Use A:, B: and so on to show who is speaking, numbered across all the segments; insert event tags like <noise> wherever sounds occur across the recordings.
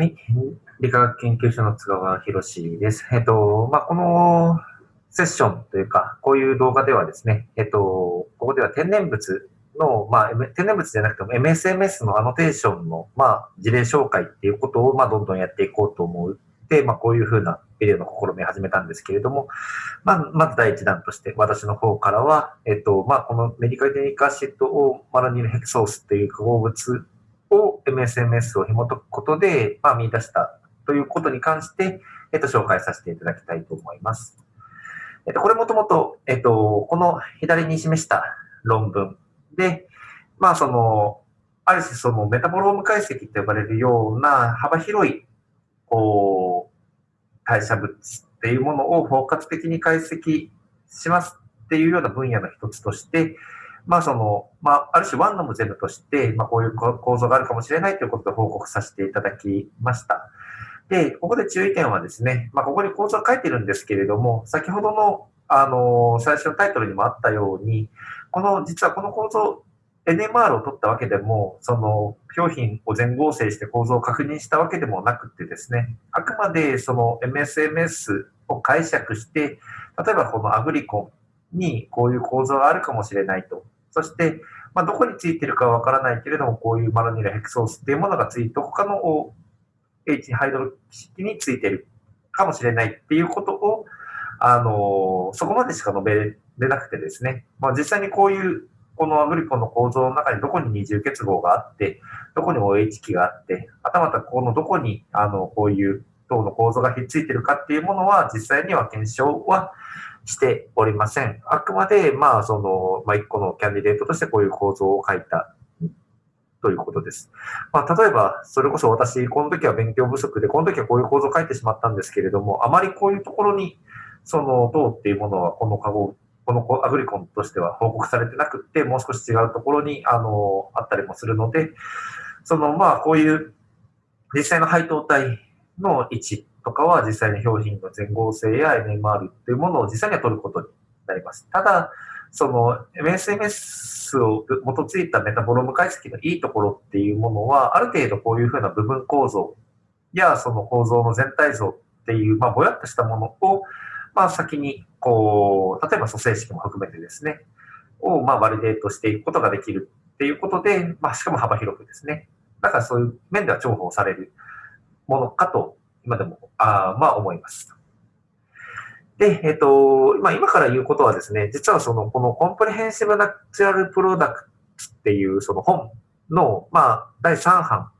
A: はい。理化学研究所の津川博です。えっと、まあ、このセッションというか、こういう動画ではですね、えっと、ここでは天然物の、まあ、天然物じゃなくても MSMS のアノテーションの、まあ、事例紹介っていうことを、まあ、どんどんやっていこうと思って、まあ、こういうふうなビデオの試みを始めたんですけれども、まあ、まず第一弾として、私の方からは、えっと、まあ、このメディカルデニカシットをマラニルヘクソースっていう化合物を MSMS を紐解くことで、まあ、見出したということに関して、えっと、紹介させていただきたいと思います。えっと、これもともと、えっと、この左に示した論文で、まあ、その、ある種そのメタボローム解析と呼ばれるような幅広い、こう、代謝物っていうものを包括的に解析しますっていうような分野の一つとして、まあその、まあ、ある種ワンノムゼムとして、まあこういう構造があるかもしれないということで報告させていただきました。で、ここで注意点はですね、まあここに構造が書いてるんですけれども、先ほどの、あの、最初のタイトルにもあったように、この、実はこの構造、NMR を取ったわけでも、その、表品を全合成して構造を確認したわけでもなくてですね、あくまでその MSMS を解釈して、例えばこのアグリコンにこういう構造があるかもしれないと。そして、まあ、どこについてるかはわからないけれども、こういうマロニラヘクソースっていうものがついて、他の H ハイドロ式についてるかもしれないっていうことを、あの、そこまでしか述べれなくてですね、まあ、実際にこういう、このアグリコの構造の中にどこに二重結合があって、どこに OH 基があって、はたまたこのどこに、あの、こういう等の構造がひっついてるかっていうものは、実際には検証はしておりません。あくまで、まあ、その、まあ、一個のキャンディデートとしてこういう構造を書いたということです。まあ、例えば、それこそ私、この時は勉強不足で、この時はこういう構造を書いてしまったんですけれども、あまりこういうところに、その、銅っていうものは、このカゴ、このアグリコンとしては報告されてなくて、もう少し違うところに、あの、あったりもするので、その、まあ、こういう実際の配当体の位置とかは実際に表品の全合性や NMR っていうものを実際には取ることになります。ただ、その MSMS を基づいたメタボロム解析のいいところっていうものは、ある程度こういうふうな部分構造やその構造の全体像っていう、まあ、ぼやっとしたものを、まあ、先に、こう、例えば組成式も含めてですね、を、まあ、バリデートしていくことができるっていうことで、まあ、しかも幅広くですね。だからそういう面では重宝されるものかと今でも、あまあ思います。で、えっ、ー、と、まあ、今から言うことはですね、実はその、このコンプレヘンシブナチュラルプロダクツっていうその本の、まあ、第3版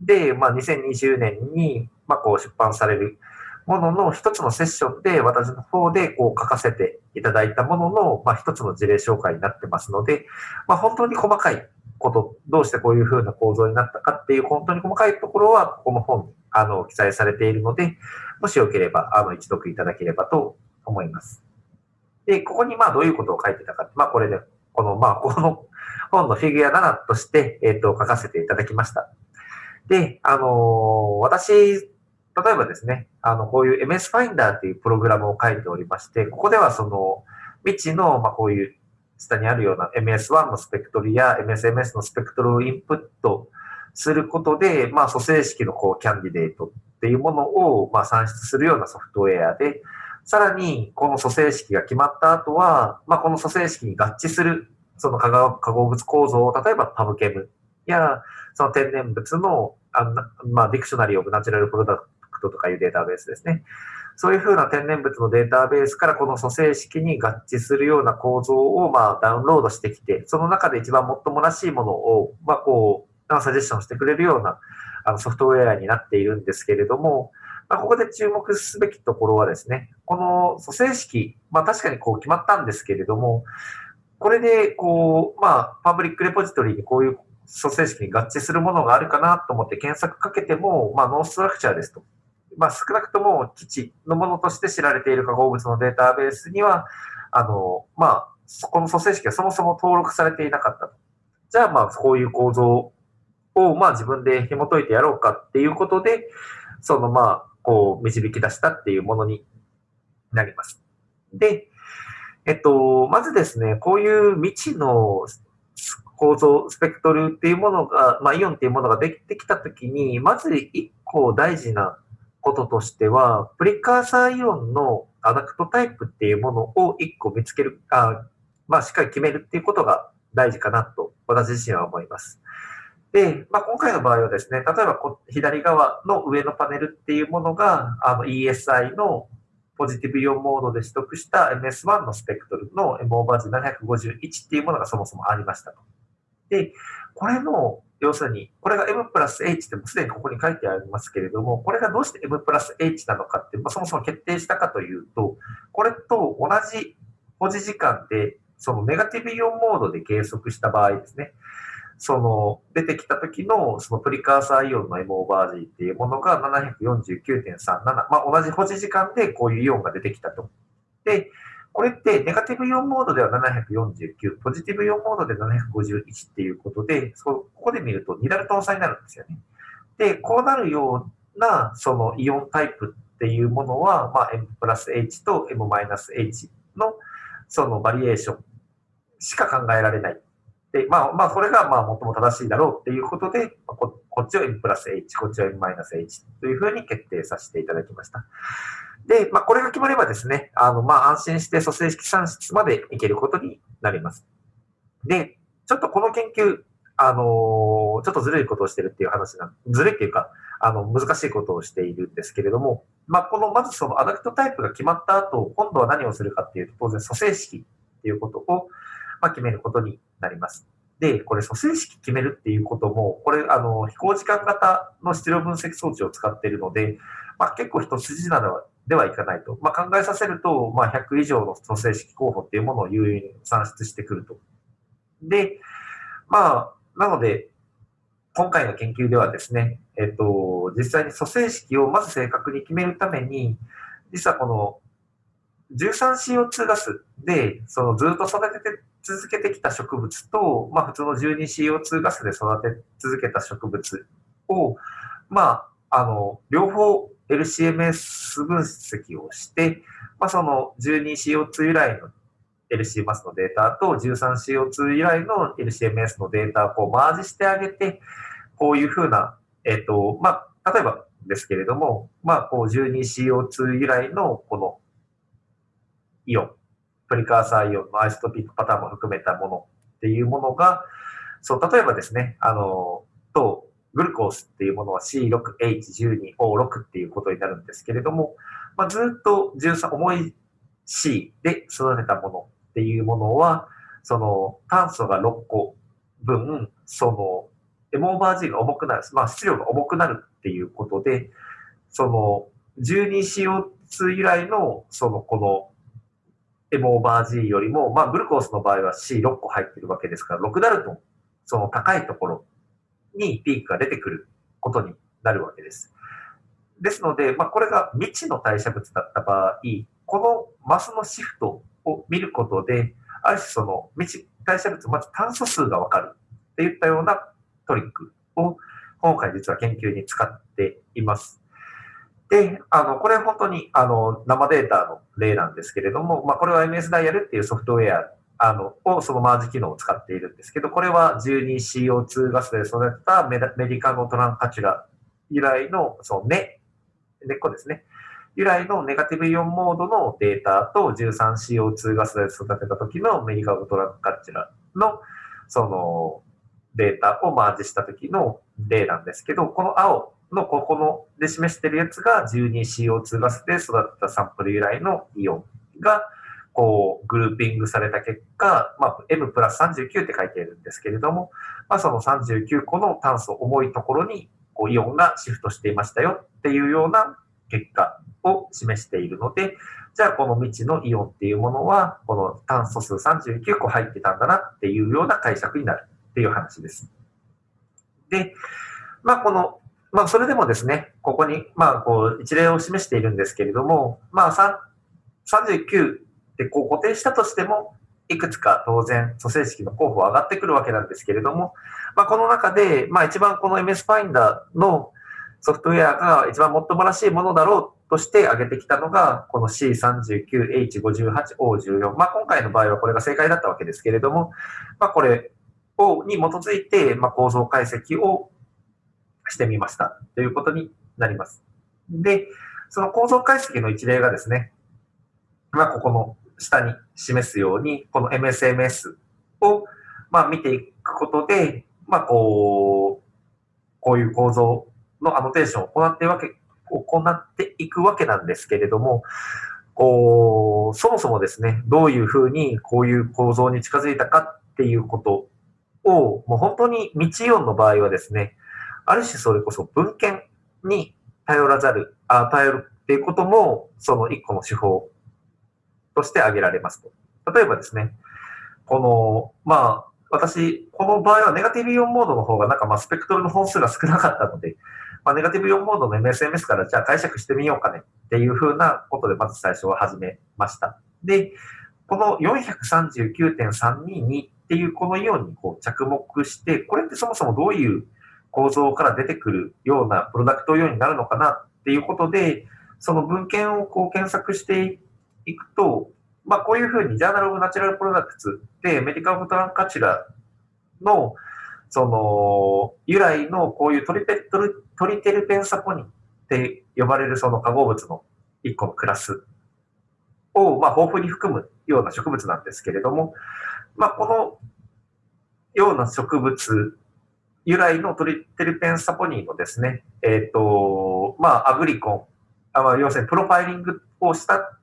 A: で、まあ、2020年に、まあ、こう出版されるものの一つのセッションで、私の方でこう書かせていただいたものの、まあ、一つの事例紹介になってますので、まあ、本当に細かいこと、どうしてこういうふうな構造になったかっていう本当に細かいところは、ここの本にあの、記載されているので、もしよければ、あの、一読いただければと思います。で、ここにまあどういうことを書いてたか、まあこれで、この、まあ <laughs> この本のフィギュア7として、えっ、ー、と、書かせていただきました。で、あのー、私、例えばですね、あの、こういう MS ファインダーっていうプログラムを書いておりまして、ここではその、未知の、まあこういう下にあるような MS1 のスペクトルや MSMS のスペクトルをインプットすることで、まあ、組成式のこう candidate っていうものを、まあ、算出するようなソフトウェアで、さらに、この組成式が決まった後は、まあ、この組成式に合致する、その化合物構造を、例えば PubChem や、その天然物の、あまあ、 Dictionary of Natural Product とかいうデータベースですね。そういうふうな天然物のデータベースからこの組成式に合致するような構造をまあダウンロードしてきて、その中で一番最もらしいものを、まあこう、サジェスションしてくれるようなあのソフトウェアになっているんですけれども、まあ、ここで注目すべきところはですね、この組成式、まあ確かにこう決まったんですけれども、これでこう、まあパブリックレポジトリにこういう組成式に合致するものがあるかなと思って検索かけても、まあノーストラクチャーですと。まあ少なくとも基地のものとして知られている化合物のデータベースには、あの、まあ、この組成式がそもそも登録されていなかった。じゃあまあこういう構造を、まあ自分で紐解いてやろうかっていうことで、そのまあ、こう、導き出したっていうものになります。で、えっと、まずですね、こういう未知の構造、スペクトルっていうものが、まあ、イオンっていうものができてきたときに、まず一個大事なこととしては、プリカーサーイオンのアダクトタイプっていうものを一個見つける、あまあ、しっかり決めるっていうことが大事かなと私自身は思います。で、まあ、今回の場合はですね、例えばこ左側の上のパネルっていうものが、あの ESI のポジティブイオンモードで取得した MS1 のスペクトルの M オーバージ751っていうものがそもそもありましたと。で、これの、要するに、これが M プラス H ってすでにここに書いてありますけれども、これがどうして M プラス H なのかって、まあ、そもそも決定したかというと、これと同じ保持時間で、そのネガティブイオンモードで計測した場合ですね、その出てきた時のそのプリカーサーイオンの M オーバー G っていうものが749.37、まあ、同じ保持時間でこういうイオンが出てきたと。で、これってネガティブイオンモードでは749、ポジティブイオンモードで751っていうことで、そここで見ると2ダルトン差になるんですよね。で、こうなるようなそのイオンタイプっていうものは、まあ、M プラス H と M マイナス H のそのバリエーションしか考えられない。で、まあ、まあ、これがまあ最も正しいだろうっていうことで、ここっちを M プラス H、こっちを M マイナス H というふうに決定させていただきました。で、まあ、これが決まればですね、あの、まあ、安心して組成式算出までいけることになります。で、ちょっとこの研究、あのー、ちょっとずるいことをしてるっていう話な、ずるいっていうか、あの、難しいことをしているんですけれども、まあ、この、まずそのアダクトタイプが決まった後、今度は何をするかっていうと、当然組成式っていうことを、まあ、決めることになります。で、これ組成式決めるっていうことも、これ、あの、飛行時間型の質量分析装置を使っているので、まあ、結構一筋縄ではではいかないと。まあ、考えさせると、まあ、100以上の組成式候補っていうものを優位に算出してくると。で、まあ、なので、今回の研究ではですね、えっと、実際に組成式をまず正確に決めるために、実はこの 13CO2 ガスで、そのずっと育てて続けてきた植物と、まあ、普通の 12CO2 ガスで育て続けた植物を、まあ、あの、両方 LCMS 分析をして、まあ、その 12CO2 由来の LCMS のデータと 13CO2 由来の LCMS のデータをこうマージしてあげて、こういうふうな、えっ、と、まあ、例えばですけれども、まあ、こう 12CO2 由来のこのイオン、プリカーサーイオンのアイソトピックパターンも含めたものっていうものが、そう、例えばですね、あの、と、グルコースっていうものは C6H12O6 っていうことになるんですけれども、まあ、ずっと13、重い C で育てたものっていうものは、その炭素が6個分、その M オーバー G が重くなる、まあ質量が重くなるっていうことで、その 12CO2 由来のそのこの M オーバー G よりも、まあグルコースの場合は C6 個入ってるわけですから、6ダルトン、その高いところにピークが出てくることになるわけです。ですので、まあ、これが未知の代謝物だった場合、このマスのシフトを見ることで、ある種その未知代謝物、まず炭素数がわかるっていったようなトリックを今回実は研究に使っています。で、あの、これ本当にあの生データの例なんですけれども、まあ、これは MS ダイヤルっていうソフトウェアあの、をそのマージ機能を使っているんですけど、これは 12CO2 ガスで育てたメメディカノトランカチュラ由来の、その根、根っこですね。由来のネガティブイオンモードのデータと 13CO2 ガスで育てた時のメディカノトランカチュラの、その、データをマージした時の例なんですけど、この青のここので示しているやつが 12CO2 ガスで育てたサンプル由来のイオンが、こう、グルーピングされた結果、まあ、M プラス39って書いているんですけれども、まあ、その39個の炭素重いところに、こう、イオンがシフトしていましたよっていうような結果を示しているので、じゃあこの未知のイオンっていうものは、この炭素数39個入ってたんだなっていうような解釈になるっていう話です。で、まあこの、まあそれでもですね、ここに、まあこう一例を示しているんですけれども、まあ39で、こう固定したとしても、いくつか当然、組成式の候補は上がってくるわけなんですけれども、まあ、この中で、まあ、一番この MS ファインダーのソフトウェアが一番もっともらしいものだろうとして挙げてきたのが、この C39H58O14。まあ、今回の場合はこれが正解だったわけですけれども、まあ、これをに基づいて、まあ、構造解析をしてみましたということになります。で、その構造解析の一例がですね、まあ、ここの下に示すように、この MSMS を、まあ、見ていくことで、まあ、こう、こういう構造のアノテーションを行っていわけ、行っていくわけなんですけれども、こう、そもそもですね、どういうふうにこういう構造に近づいたかっていうことを、もう本当に未知音の場合はですね、ある種それこそ文献に頼らざる、あ頼るっていうことも、その一個の手法として挙げられますと。例えばですね、この、まあ、私、この場合はネガティブイオンモードの方がなんかまあスペクトルの本数が少なかったので、まあ、ネガティブイオンモードの MSMS からじゃあ解釈してみようかねっていうふうなことでまず最初は始めました。で、この439.322っていうこのイオンにこう着目して、これってそもそもどういう構造から出てくるようなプロダクトイオンになるのかなっていうことで、その文献をこう検索していいくと、まあ、こういうふうに、ジャーナル・オブ・ナチュラル・プロダクツで、メディカル・フトランカチュラの、その、由来のこういうトリペトリトリテルペンサポニンって呼ばれるその化合物の一個のクラスを、まあ、豊富に含むような植物なんですけれども、まあ、このような植物由来のトリテルペンサポニンのですね、えっ、ー、と、まあ、アグリコン、あまあ、要するにプロファイリングをした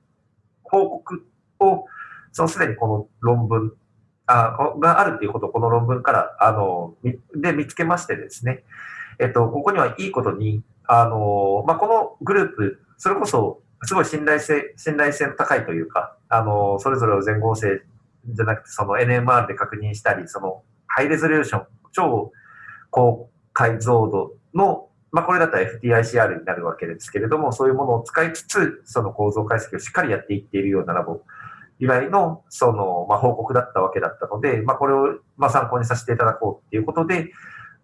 A: 報告を、そのすでにこの論文あがあるっていうことをこの論文から、あの、で見つけましてですね、えっと、ここにはいいことに、あの、まあ、このグループ、それこそ、すごい信頼性、信頼性の高いというか、あの、それぞれを全合成じゃなくて、その NMR で確認したり、その、ハイレゾリューション、超高解像度の、まあ、これだったら FTICR になるわけですけれども、そういうものを使いつつ、その構造解析をしっかりやっていっているようなラボ以来の、その、まあ、報告だったわけだったので、まあ、これを、まあ、参考にさせていただこうっていうことで、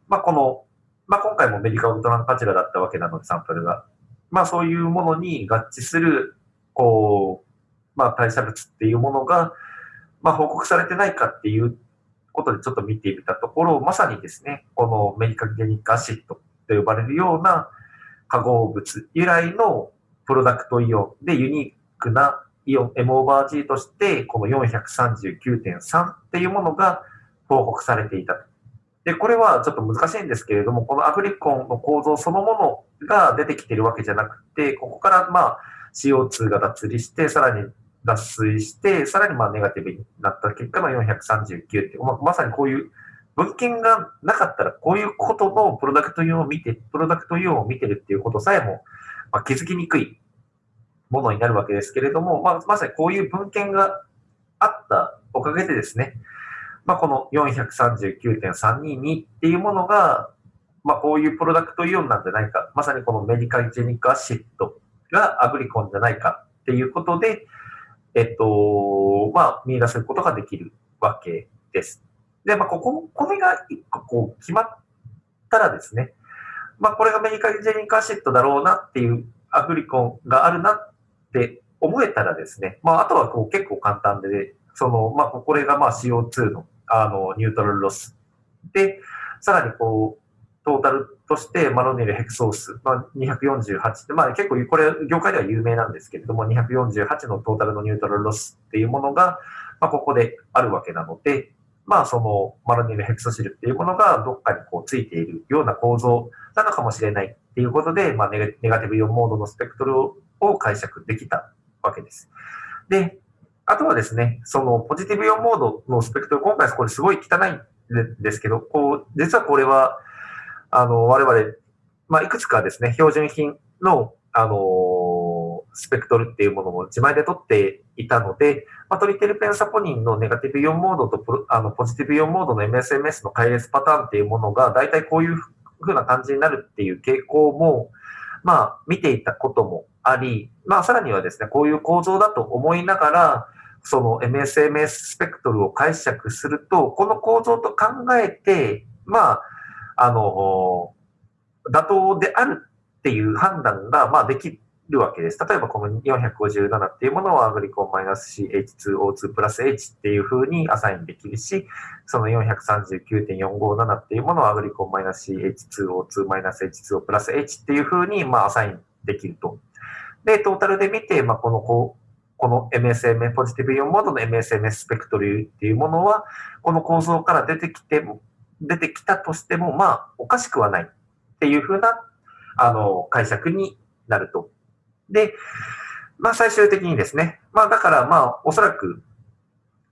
A: まあ、この、まあ、今回もメディカウルトランパチラだったわけなので、サンプルが。まあ、そういうものに合致する、こう、まあ、代謝物っていうものが、まあ、報告されてないかっていうことでちょっと見てみたところ、まさにですね、このメディカゲニックアシッドと呼ばれるような化合物由来のプロダクトイオンでユニークなイオン M オーバー G として、この439.3っていうものが報告されていた。で、これはちょっと難しいんですけれども、このアグリコンの構造そのものが出てきてるわけじゃなくて、ここからまあ CO2 が脱離して、さらに脱水して、さらにまあネガティブになった結果の439って、ままさにこういう文献がなかったら、こういうことのプロダクトイオンを見て、プロダクトイオンを見てるっていうことさえも、まあ、気づきにくいものになるわけですけれども、まあ、まさにこういう文献があったおかげでですね、まあ、この439.322っていうものが、まあ、こういうプロダクトイオンなんじゃないか、まさにこのメディカルジェニックアシッドがアグリコンじゃないかっていうことで、えっと、まあ、見出すことができるわけです。で、まあ、ここ、これが一個こう決まったらですね、まあ、これがメディカジェニックアシッドだろうなっていうアグリコンがあるなって思えたらですね、まあ、あとはこう結構簡単で、その、まあ、これがまあ CO2 のあのニュートラルロス。で、さらにこう、トータルとしてマロネルヘクソース、まあ、248って、まあ、結構これ業界では有名なんですけれども、248のトータルのニュートラルロスっていうものが、まあ、ここであるわけなので、まあ、そのマロネルヘクソシルっていうものがどっかにこうついているような構造なのかもしれないっていうことで、まあ、ネガティブイオンモードのスペクトルを解釈できたわけです。で、あとはですね、そのポジティブイオンモードのスペクトル、今回これすごい汚いんですけど、こう、実はこれは、あの、我々、まあ、いくつかですね、標準品の、あの、スペクトルっていうものも自前で取っていたので、まあ、トリテルペンサポニンのネガティブイオンモードとあのポジティブイオンモードの MSMS の配列パターンっていうものが、大体こういうふうな感じになるっていう傾向も、まあ、見ていたこともあり、まあ、さらにはですね、こういう構造だと思いながら、その MSMS スペクトルを解釈すると、この構造と考えて、まあ、あの、妥当であるっていう判断が、まあ、できるわけです。例えばこの457っていうものをアグリコンマイナス CH2O2 プラス H っていう風にアサインできるし、その439.457っていうものをアグリコンマイナス CH2O2 マイナス H2O プラス H っていう風にまあアサインできると。で、トータルで見て、まあ、このこうこの MSM、ポジティブイオンモードの MSMS スペクトルっていうものは、この構造から出てきて、出てきたとしても、まあ、おかしくはないっていうふうな、あの、解釈になると。で、まあ、最終的にですね、まあ、だから、まあ、おそらく、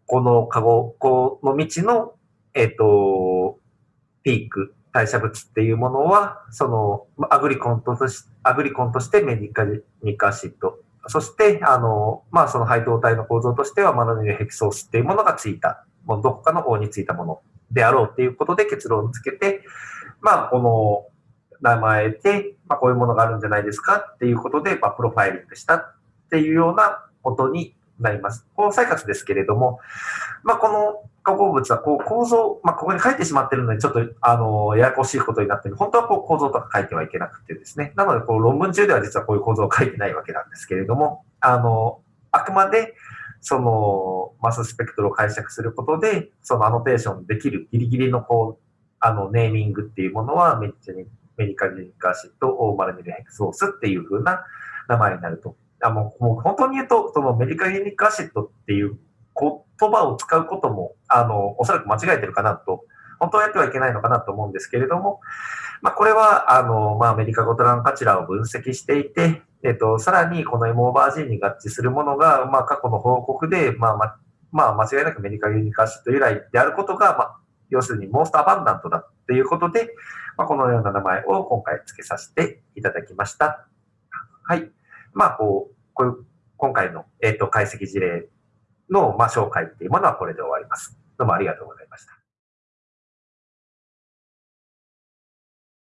A: このカゴ、この道の、えっ、ー、と、ピーク、代謝物っていうものは、その、アグリコンとしアグリコンとしてメディカニカシッド、そして、あの、まあ、その配当体の構造としては、マナニルヘキソースっていうものがついた、もうどこかの方についたものであろうっていうことで結論をつけて、まあ、この名前で、まあ、こういうものがあるんじゃないですかっていうことで、まあ、プロファイリングしたっていうようなことになります。この再活ですけれども、まあ、この化合物はこう構造、まあ、ここに書いてしまってるので、ちょっと、あの、ややこしいことになってる。本当はこう構造とか書いてはいけなくてですね。なので、こう論文中では実はこういう構造を書いてないわけなんですけれども、あの、あくまで、その、マススペクトルを解釈することで、そのアノテーションできるギリギリのこう、あの、ネーミングっていうものは、メメリカジニカシット、オーマルミルヘクソースっていう風な名前になると。あもうもう本当に言うと、そのメリカゲニックアシッドっていう言葉を使うことも、あの、おそらく間違えてるかなと、本当はやってはいけないのかなと思うんですけれども、まあ、これは、あの、まあ、アメリカゴトランカチラを分析していて、えっと、さらにこの M オーバー G に合致するものが、まあ、過去の報告で、まあ、ま、まあ、間違いなくメリカユニカアシッド由来であることが、まあ、要するにモーストアバンダントだっていうことで、まあ、このような名前を今回付けさせていただきました。はい。まあ、こう、こういう、今回の、えっ、ー、と、解析事例の、まあ、紹介っていうものはこれで終わります。どうもありがとうございました。